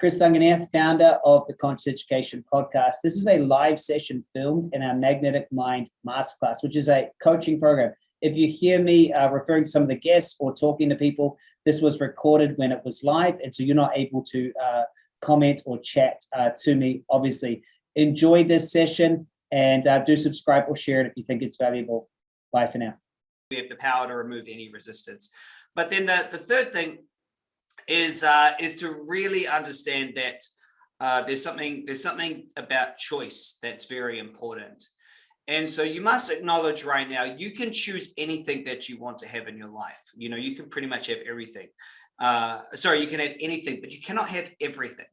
Chris Duncan here, founder of the Conscious Education Podcast. This is a live session filmed in our Magnetic Mind Masterclass, which is a coaching program. If you hear me uh, referring to some of the guests or talking to people, this was recorded when it was live, and so you're not able to uh, comment or chat uh, to me, obviously. Enjoy this session and uh, do subscribe or share it if you think it's valuable. Bye for now. We have the power to remove any resistance. But then the, the third thing is uh, is to really understand that uh, there's something there's something about choice that's very important. And so you must acknowledge right now, you can choose anything that you want to have in your life. You know, you can pretty much have everything. Uh, sorry, you can have anything, but you cannot have everything.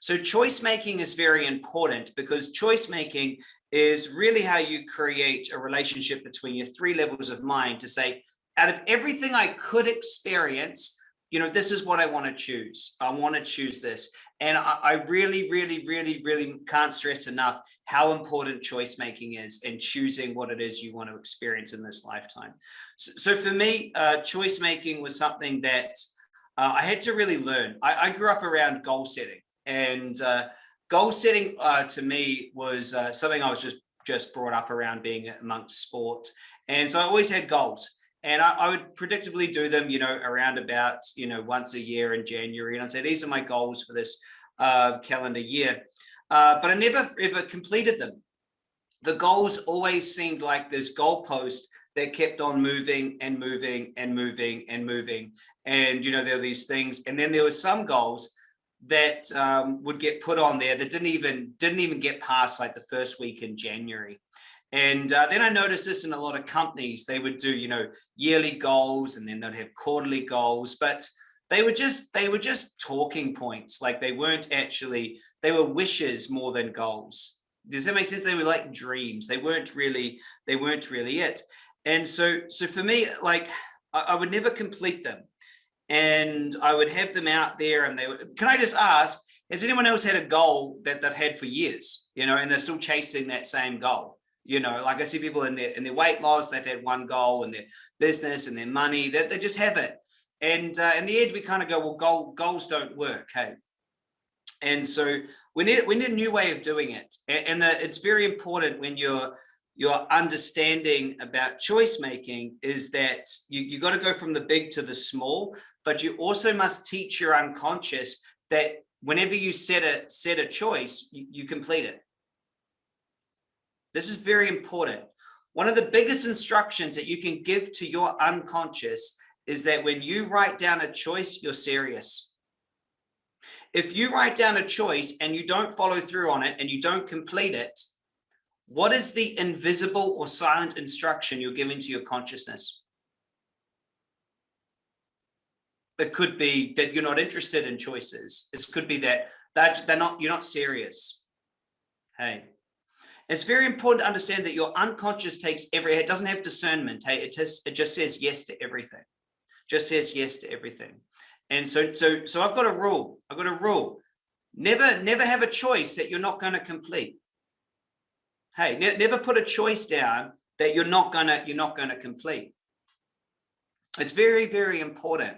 So choice making is very important because choice making is really how you create a relationship between your three levels of mind to say, out of everything I could experience, you know, this is what I want to choose. I want to choose this. And I, I, really, really, really, really can't stress enough how important choice making is and choosing what it is you want to experience in this lifetime. So, so for me, uh, choice making was something that uh, I had to really learn. I, I, grew up around goal setting and uh, goal setting uh, to me was uh, something I was just just brought up around being amongst sport. And so I always had goals and I, I, would predictably do them, you know, around about, you know, once a year in January. And I'd say, these are my goals for this uh, calendar year. Uh, but I never ever completed them. The goals always seemed like this goalpost that kept on moving and moving and moving and moving. And, you know, there are these things. And then there were some goals that um, would get put on there that didn't even didn't even get past like the first week in January. And uh, then I noticed this in a lot of companies, they would do, you know, yearly goals and then they'd have quarterly goals, but they were just, they were just talking points. Like they weren't actually, they were wishes more than goals. Does that make sense? They were like dreams. They weren't really, they weren't really it. And so, so for me, like I, I would never complete them and I would have them out there and they would, can I just ask, has anyone else had a goal that they've had for years, you know, and they're still chasing that same goal? You know like i see people in their in their weight loss they've had one goal in their business and their money that they, they, just have it. And uh, in the end we kind of go well goal, goals don't work hey. And so we need we need a new way of doing it. And, and the, it's very important when you're your understanding about choice making is that you, you got to go from the big to the small but you also must teach your unconscious that whenever you set a set a choice you, you complete it this is very important. One of the biggest instructions that you can give to your unconscious is that when you write down a choice, you're serious. If you write down a choice and you don't follow through on it and you don't complete it, what is the invisible or silent instruction you're giving to your consciousness? It could be that you're not interested in choices. It could be that, that they're not, you're not serious. Hey, it's very important to understand that your unconscious takes every, it doesn't have discernment. It just, it just says yes to everything. Just says yes to everything. And so, so, so I've got a rule. I've got a rule. Never, never have a choice that you're not going to complete. Hey, ne never put a choice down that you're not gonna, you're not gonna complete. It's very, very important.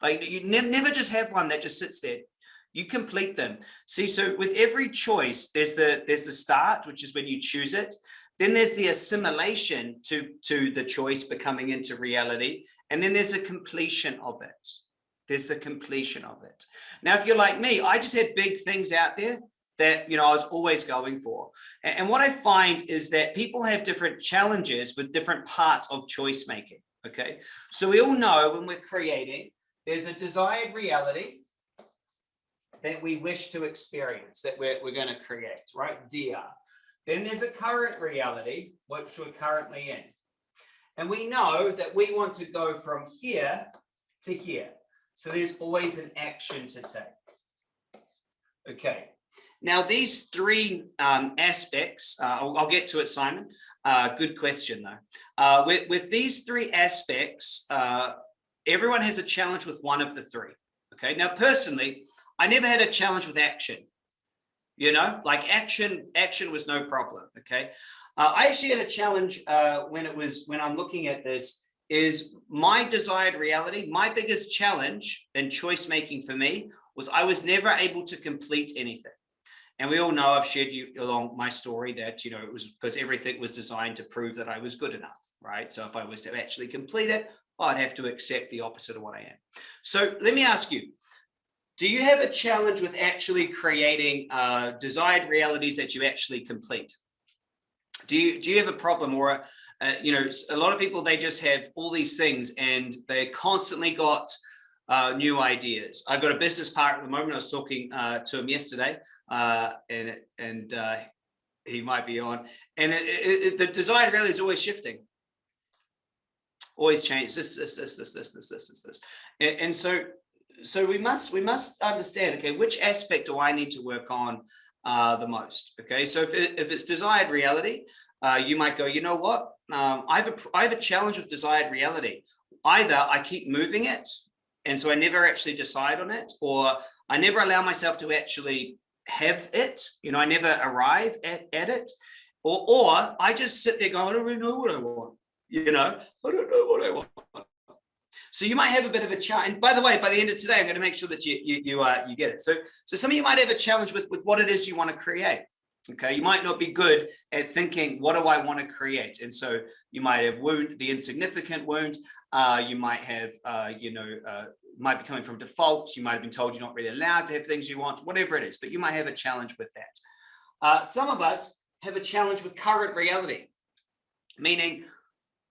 Like you ne never just have one that just sits there you complete them. See, so with every choice, there's the there's the start, which is when you choose it. Then there's the assimilation to, to the choice becoming into reality. And then there's a completion of it. There's the completion of it. Now, if you're like me, I just had big things out there that you know I was always going for. And, and what I find is that people have different challenges with different parts of choice making. Okay, so we all know when we're creating, there's a desired reality that we wish to experience, that we're, we're going to create, right? DR. Then there's a current reality, which we're currently in. And we know that we want to go from here to here. So there's always an action to take. Okay. Now, these three um, aspects, uh, I'll, I'll, get to it, Simon. Uh, good question, though. Uh, with, with, these three aspects, uh, everyone has a challenge with one of the three. Okay. Now, personally, I never had a challenge with action. You know, like action, action was no problem. Okay. Uh, I actually had a challenge uh, when it was when I'm looking at this is my desired reality. My biggest challenge and choice making for me was I was never able to complete anything. And we all know I've shared you along my story that, you know, it was because everything was designed to prove that I was good enough, right? So if I was to actually complete it, I'd have to accept the opposite of what I am. So let me ask you, do you have a challenge with actually creating uh, desired realities that you actually complete? Do you, do you have a problem or, uh, you know, a lot of people, they just have all these things and they constantly got uh, new ideas. I've got a business partner at the moment. I was talking uh, to him yesterday, uh, and and uh, he might be on. And it, it, the design really is always shifting, always change. This, this, this, this, this, this, this, this, this. And, and so, so we must we must understand. Okay, which aspect do I need to work on uh, the most? Okay, so if if it's desired reality, uh, you might go. You know what? Um, I have a I have a challenge with desired reality. Either I keep moving it and so I never actually decide on it, or I never allow myself to actually have it. You know, I never arrive at, at it, or, or I just sit there going, I don't really know what I want. You know, I don't know what I want. So you might have a bit of a challenge. And by the way, by the end of today, I'm going to make sure that you you you uh, you get it. So so some of you might have a challenge with with what it is you want to create. Okay, you might not be good at thinking, what do I want to create? And so you might have wound, the insignificant wound. Uh, you might have, uh, you know, uh, might be coming from default. You might have been told you're not really allowed to have things you want, whatever it is, but you might have a challenge with that. Uh, some of us have a challenge with current reality, meaning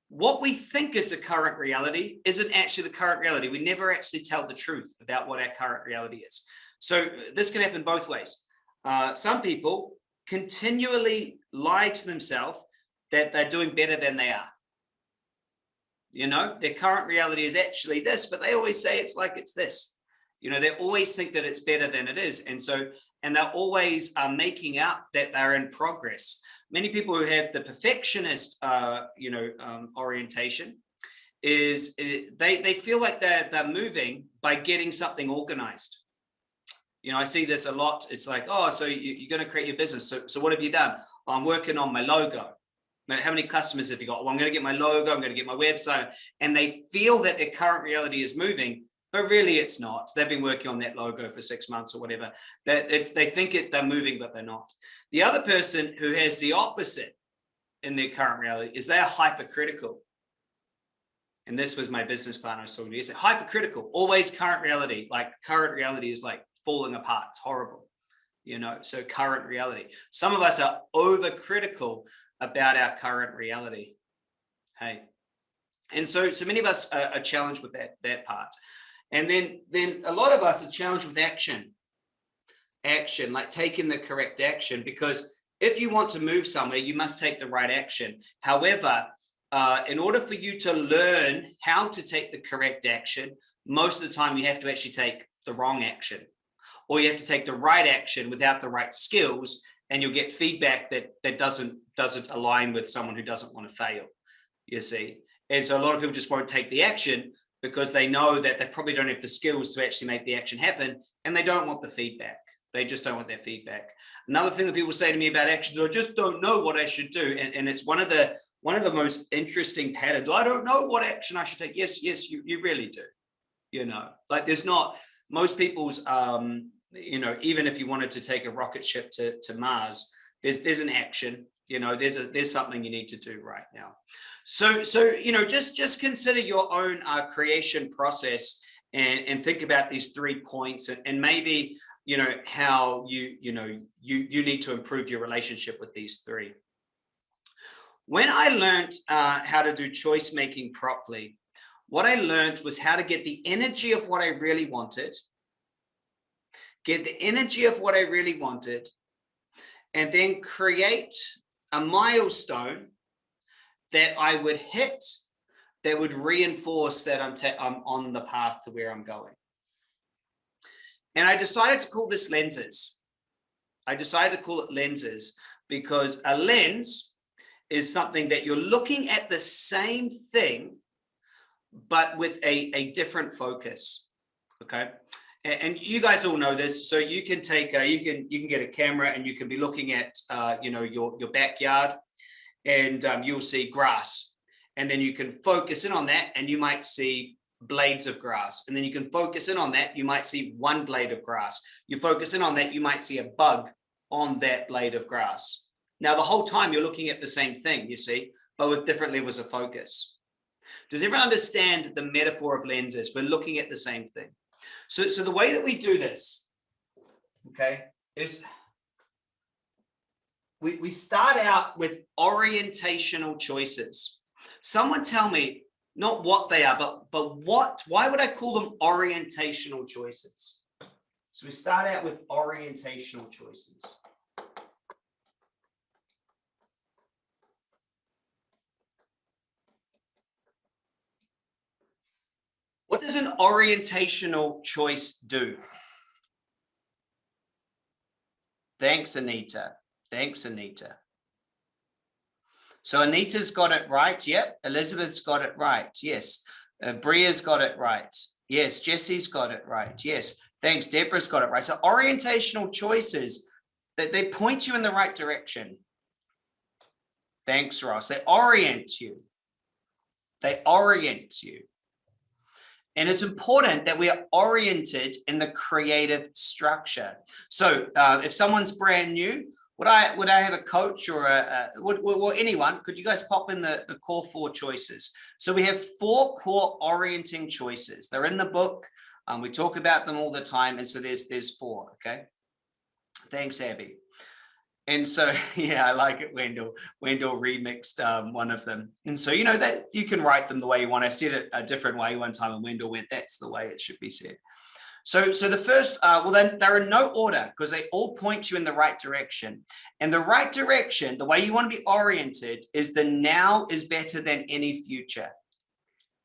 what we think is the current reality isn't actually the current reality. We never actually tell the truth about what our current reality is. So this can happen both ways. Uh, some people continually lie to themselves that they're doing better than they are. You know, their current reality is actually this, but they always say it's like it's this. You know, they always think that it's better than it is. And so, and they're always uh, making out that they're in progress. Many people who have the perfectionist, uh, you know, um, orientation is, is they, they feel like they're, they're moving by getting something organized you know, I see this a lot. It's like, oh, so you, are going to create your business. So, so what have you done? I'm working on my logo. Now, how many customers have you got? Well, I'm going to get my logo. I'm going to get my website. And they feel that their current reality is moving, but really it's not. They've been working on that logo for six months or whatever. It's, they think it, they're moving, but they're not. The other person who has the opposite in their current reality is they are hypercritical. And this was my business partner I was talking to. He said, hypercritical, always current reality. Like current reality is like falling apart. It's horrible, you know, so current reality. Some of us are overcritical about our current reality. Hey, and so, so many of us are, are challenged with that, that part. And then, then a lot of us are challenged with action, action, like taking the correct action, because if you want to move somewhere, you must take the right action. However, uh, in order for you to learn how to take the correct action, most of the time you have to actually take the wrong action. Or you have to take the right action without the right skills and you'll get feedback that that doesn't doesn't align with someone who doesn't want to fail you see? And so a lot of people just won't take the action because they know that they probably don't have the skills to actually make the action happen and they don't want the feedback. They just don't want that feedback. Another thing that people say to me about actions i just don't know what i should do and, and it's one of the one of the most interesting patterns. I don't know what action i should take. Yes yes you, you really do you know. Like there's not most people's um you know, even if you wanted to take a rocket ship to, to Mars, there's there's an action, you know, there's a there's something you need to do right now. So so you know, just just consider your own uh, creation process and and think about these three points and, and maybe you know how you you know you you need to improve your relationship with these three. When I learned uh, how to do choice making properly, what I learned was how to get the energy of what I really wanted get the energy of what I really wanted, and then create a milestone that I would hit that would reinforce that I'm, I'm on the path to where I'm going. And I decided to call this lenses. I decided to call it lenses because a lens is something that you're looking at the same thing, but with a, a different focus. Okay and you guys all know this so you can take a, you can you can get a camera and you can be looking at uh, you know your your backyard and um, you'll see grass and then you can focus in on that and you might see blades of grass. And then you can focus in on that. You might see one blade of grass. You focus in on that, you might see a bug on that blade of grass. Now, the whole time you're looking at the same thing, you see, but with different levels of focus. Does everyone understand the metaphor of lenses? We're looking at the same thing. So, so the way that we do this, okay, is we, we start out with orientational choices. Someone tell me, not what they are, but, but what, why would I call them orientational choices? So we start out with orientational choices. What does an orientational choice do? Thanks, Anita. Thanks, Anita. So Anita's got it right. Yep. Elizabeth's got it right. Yes. Uh, Bria's got it right. Yes. Jesse's got it right. Yes. Thanks. Deborah's got it right. So orientational choices that they point you in the right direction. Thanks, Ross. They orient you. They orient you. And it's important that we are oriented in the creative structure. So uh, if someone's brand new, would I would I have a coach or a, a would, would, anyone? Could you guys pop in the the core four choices? So we have four core orienting choices. They're in the book. Um, we talk about them all the time, and so there's there's four. Okay. Thanks, Abby. And so, yeah, I like it. Wendell, Wendell remixed um, one of them. And so, you know, that you can write them the way you want. I said it a different way one time and Wendell went, that's the way it should be said. So, so the first, uh, well, then they're in no order because they all point you in the right direction. And the right direction, the way you want to be oriented is the now is better than any future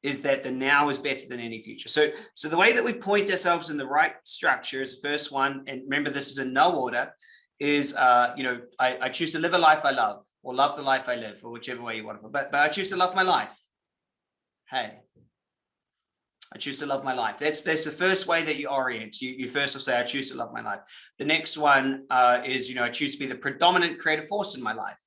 is that the now is better than any future. So, so the way that we point ourselves in the right structure is the first one. And remember, this is in no order is, uh, you know, I, I choose to live a life I love or love the life I live or whichever way you want to, put but, but I choose to love my life. Hey, I choose to love my life. That's that's the first way that you orient. You, you first will say, I choose to love my life. The next one uh, is, you know, I choose to be the predominant creative force in my life.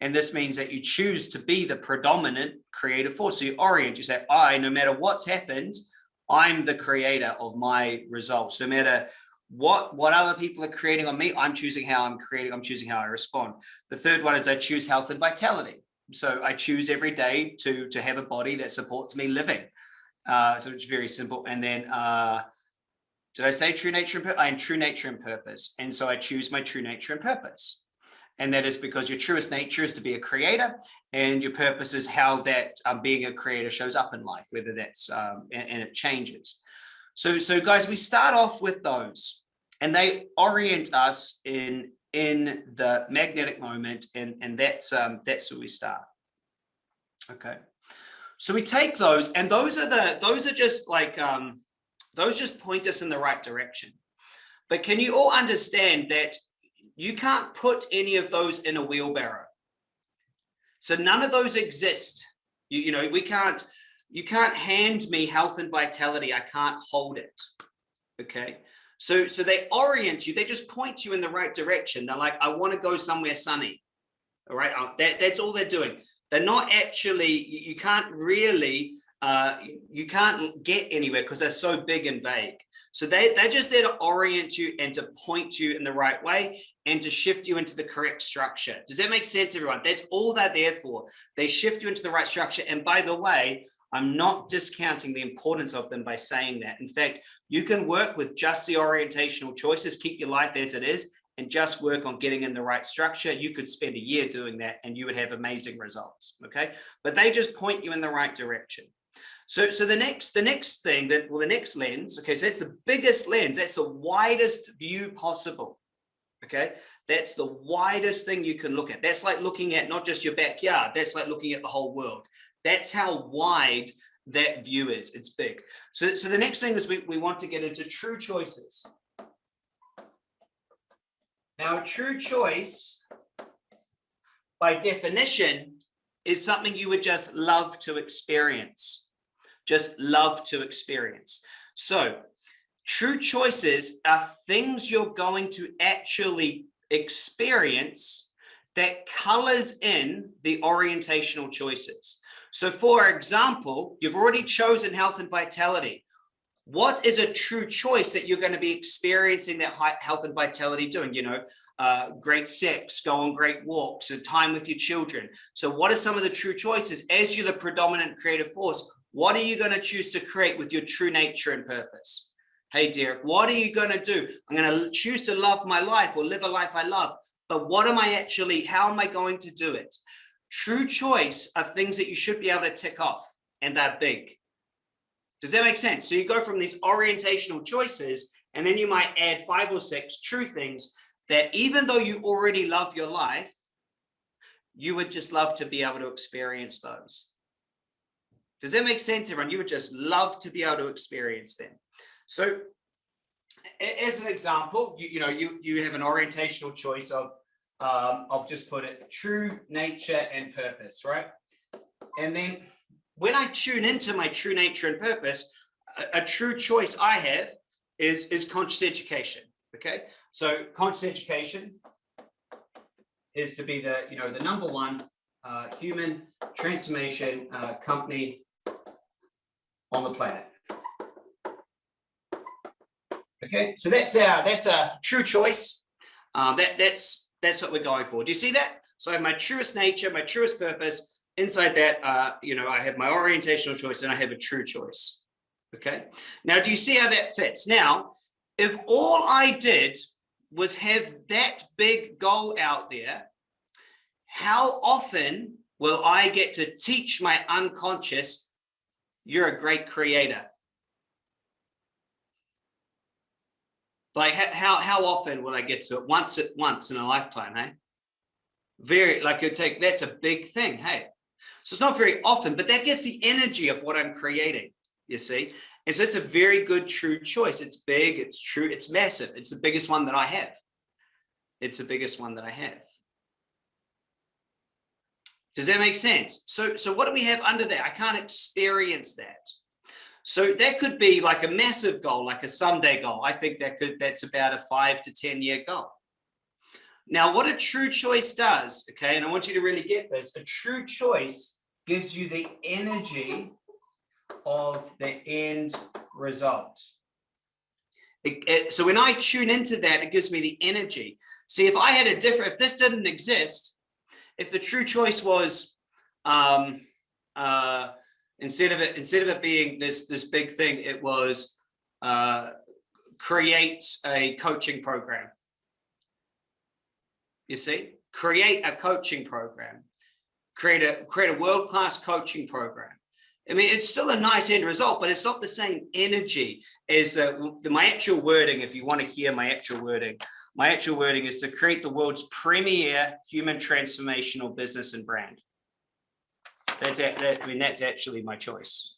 And this means that you choose to be the predominant creative force. So you orient, you say, I, no matter what's happened, I'm the creator of my results. No matter what what other people are creating on me i'm choosing how i'm creating i'm choosing how i respond. The third one is i choose health and vitality. So i choose every day to to have a body that supports me living. Uh so it's very simple. And then uh did i say true nature and i am true nature and purpose? And so i choose my true nature and purpose. And that is because your truest nature is to be a creator and your purpose is how that um, being a creator shows up in life whether that's um, and, and it changes so, so guys, we start off with those and they orient us in, in the magnetic moment and, and that's, um, that's where we start. Okay. So we take those and those are the, those are just like, um, those just point us in the right direction. But can you all understand that you can't put any of those in a wheelbarrow? So none of those exist. You, you know, we can't, you can't hand me health and vitality. I can't hold it. Okay. So, so they orient you. They just point you in the right direction. They're like, I want to go somewhere sunny. All right. Uh, that, that's all they're doing. They're not actually, you can't really, uh, you can't get anywhere because they're so big and vague. So they, they're just there to orient you and to point you in the right way and to shift you into the correct structure. Does that make sense, everyone? That's all they're there for. They shift you into the right structure. And by the way, I'm not discounting the importance of them by saying that. In fact, you can work with just the orientational choices, keep your life as it is, and just work on getting in the right structure. You could spend a year doing that and you would have amazing results. Okay. But they just point you in the right direction. So, so the next, the next thing that, well, the next lens, okay, so that's the biggest lens, that's the widest view possible. Okay. That's the widest thing you can look at. That's like looking at not just your backyard. That's like looking at the whole world. That's how wide that view is. It's big. So, so the next thing is we, we want to get into true choices. Now, a true choice, by definition, is something you would just love to experience. Just love to experience. So true choices are things you're going to actually experience that colors in the orientational choices. So for example, you've already chosen health and vitality. What is a true choice that you're going to be experiencing that health and vitality doing? You know, uh, great sex, go on great walks, and time with your children. So what are some of the true choices? As you're the predominant creative force, what are you going to choose to create with your true nature and purpose? Hey, Derek, what are you going to do? I'm going to choose to love my life or live a life I love. But what am I actually, how am I going to do it? True choice are things that you should be able to tick off and they're big. Does that make sense? So you go from these orientational choices and then you might add five or six true things that even though you already love your life, you would just love to be able to experience those. Does that make sense, everyone? You would just love to be able to experience them. So as an example, you, you know, you, you have an orientational choice of, um, I'll just put it true nature and purpose, right? And then when I tune into my true nature and purpose, a, a true choice I have is, is conscious education. Okay. So conscious education is to be the, you know, the number one uh, human transformation uh, company on the planet. Okay, so that's our that's a true choice. Um, that that's that's what we're going for. Do you see that? So I have my truest nature, my truest purpose. Inside that, uh, you know, I have my orientational choice and I have a true choice. Okay. Now, do you see how that fits? Now, if all I did was have that big goal out there, how often will I get to teach my unconscious, you're a great creator? Like how how often will I get to it? Once at once in a lifetime, hey? Very like it take that's a big thing, hey. So it's not very often, but that gets the energy of what I'm creating, you see. And so it's a very good true choice. It's big, it's true, it's massive. It's the biggest one that I have. It's the biggest one that I have. Does that make sense? So, so what do we have under there? I can't experience that. So that could be like a massive goal, like a someday goal. I think that could that's about a five to 10 year goal. Now, what a true choice does, okay, and I want you to really get this, a true choice gives you the energy of the end result. It, it, so when I tune into that, it gives me the energy. See, if I had a different, if this didn't exist, if the true choice was, um, uh, instead of it instead of it being this this big thing it was uh, create a coaching program you see create a coaching program create a create a world-class coaching program I mean, it's still a nice end result, but it's not the same energy as uh, the, my actual wording. If you want to hear my actual wording, my actual wording is to create the world's premier human transformational business and brand. That's that, I mean, that's actually my choice.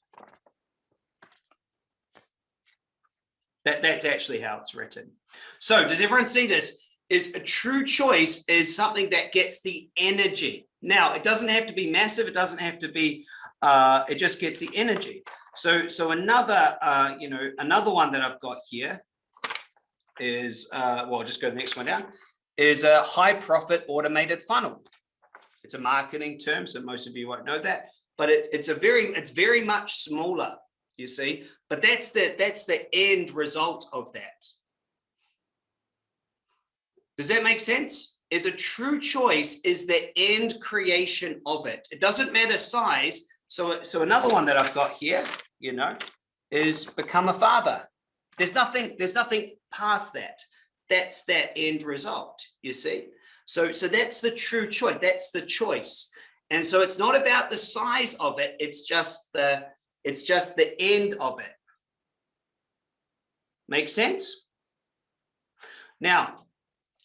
That, that's actually how it's written. So does everyone see this? Is a true choice is something that gets the energy. Now, it doesn't have to be massive. It doesn't have to be, uh, it just gets the energy. So, so another, uh, you know, another one that I've got here is, uh, well, I'll just go the next one down, is a high profit automated funnel. It's a marketing term, so most of you won't know that, but it, it's a very, it's very much smaller, you see, but that's the, that's the end result of that. Does that make sense? Is a true choice is the end creation of it. It doesn't matter size. So, so another one that I've got here, you know, is become a father. There's nothing, there's nothing past that. That's that end result, you see? So, so that's the true choice. That's the choice. And so it's not about the size of it. It's just the, it's just the end of it. Make sense? Now,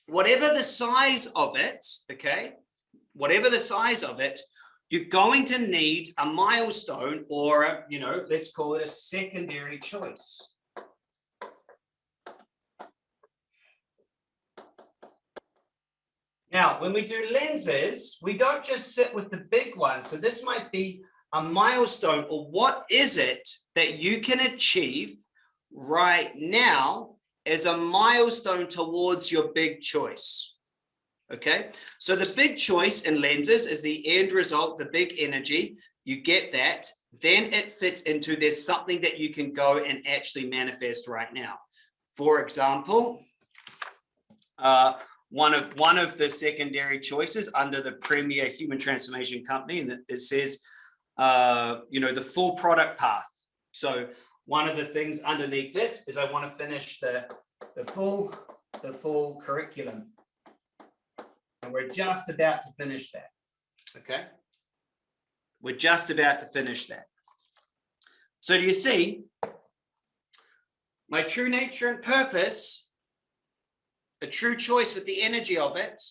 whatever the size of it, okay, whatever the size of it, you're going to need a milestone or, a, you know, let's call it a secondary choice. Now, when we do lenses, we don't just sit with the big one. So this might be a milestone or what is it that you can achieve right now as a milestone towards your big choice. Okay, so the big choice in lenses is the end result, the big energy. you get that, then it fits into there's something that you can go and actually manifest right now. For example, uh, one of one of the secondary choices under the premier human transformation company, and it says, uh, you know, the full product path. So one of the things underneath this is I want to finish the the full the full curriculum, and we're just about to finish that. Okay, we're just about to finish that. So do you see my true nature and purpose, a true choice with the energy of it,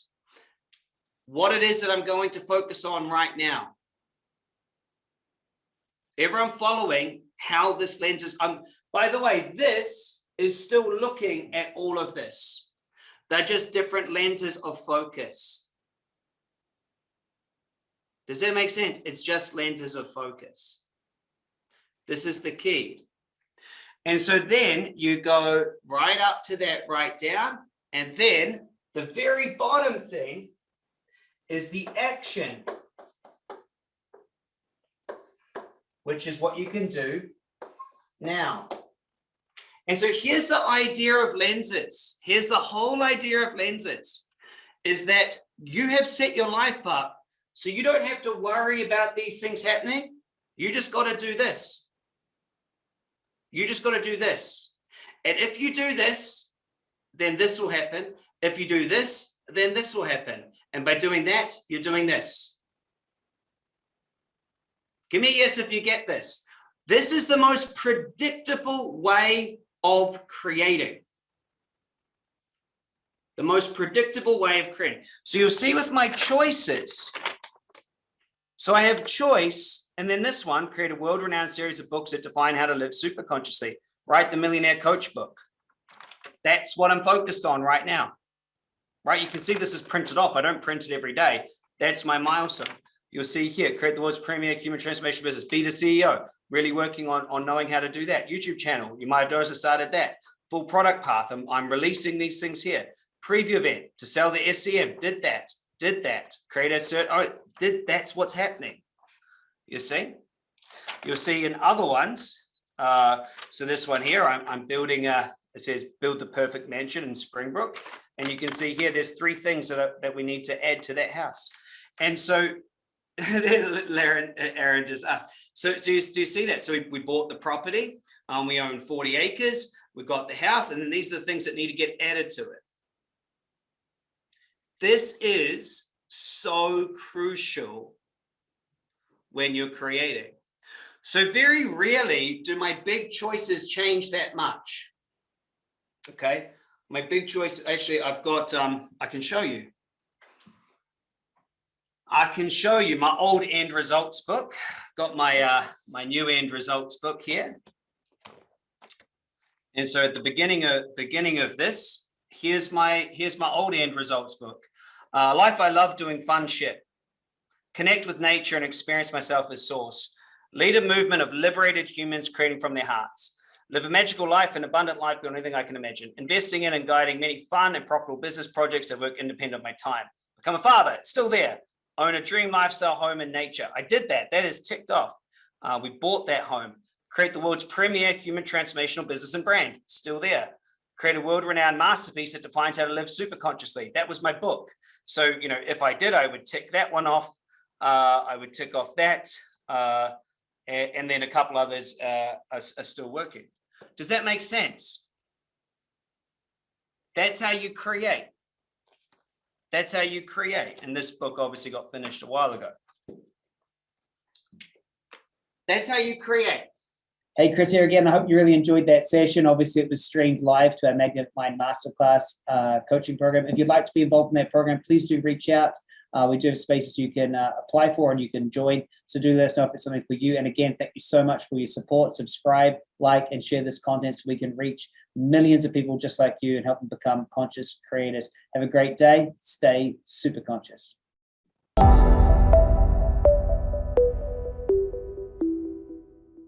what it is that I'm going to focus on right now. Everyone following how this lens is, um, by the way, this is still looking at all of this. They're just different lenses of focus. Does that make sense? It's just lenses of focus. This is the key. And so then you go right up to that right down. And then the very bottom thing is the action, which is what you can do now. And so here's the idea of lenses. Here's the whole idea of lenses is that you have set your life up so you don't have to worry about these things happening. You just got to do this. You just got to do this. And if you do this, then this will happen. If you do this, then this will happen. And by doing that, you're doing this. Give me a yes if you get this. This is the most predictable way of creating. The most predictable way of creating. So you'll see with my choices. So I have choice and then this one, create a world-renowned series of books that define how to live super consciously. Write the Millionaire Coach book. That's what I'm focused on right now. Right, you can see this is printed off. I don't print it every day. That's my milestone. You'll see here, create the world's premier human transformation business, be the CEO, really working on, on knowing how to do that. YouTube channel, you might have noticed I started that. Full product path, I'm, I'm releasing these things here. Preview event to sell the SCM, did that, did that. Create a cert, oh, did, that's what's happening you see. You'll see in other ones, uh, so this one here, I'm, I'm building a, it says build the perfect mansion in Springbrook. And you can see here, there's three things that, are, that we need to add to that house. And so Aaron, Aaron just asked, so, so you, do you see that? So we, we bought the property, um, we own 40 acres, we've got the house, and then these are the things that need to get added to it. This is so crucial when you're creating. So very rarely do my big choices change that much. Okay, my big choice, actually, I've got, um, I can show you. I can show you my old end results book. Got my uh, my new end results book here. And so at the beginning of beginning of this, here's my here's my old end results book. Uh, life I love doing fun shit connect with nature and experience myself as source, lead a movement of liberated humans creating from their hearts, live a magical life and abundant life beyond anything I can imagine, investing in and guiding many fun and profitable business projects that work independent of my time, become a father, it's still there, own a dream lifestyle home in nature. I did that, that is ticked off. Uh, we bought that home, create the world's premier human transformational business and brand, still there. Create a world-renowned masterpiece that defines how to live super consciously. That was my book. So, you know, if I did, I would tick that one off uh, I would tick off that. Uh, and, then a couple others uh, are, are still working. Does that make sense? That's how you create. That's how you create. And this book obviously got finished a while ago. That's how you create. Hey, Chris here again. I hope you really enjoyed that session. Obviously, it was streamed live to our Magnetic Mind Masterclass uh, coaching program. If you'd like to be involved in that program, please do reach out. Uh, we do have spaces you can uh, apply for and you can join. So do let us know if it's something for you. And again, thank you so much for your support. Subscribe, like, and share this content so we can reach millions of people just like you and help them become conscious creators. Have a great day. Stay super conscious.